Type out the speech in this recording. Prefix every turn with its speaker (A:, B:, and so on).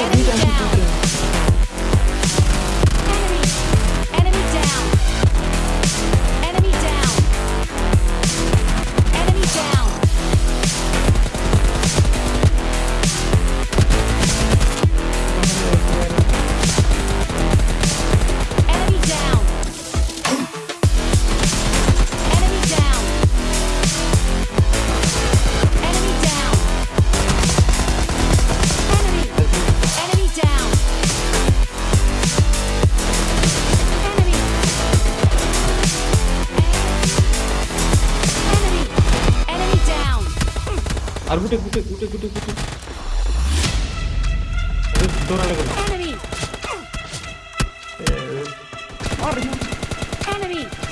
A: you আর গুটে গুটে গুটে গুটে গুটে দৌড়ালে গেল
B: Enemy!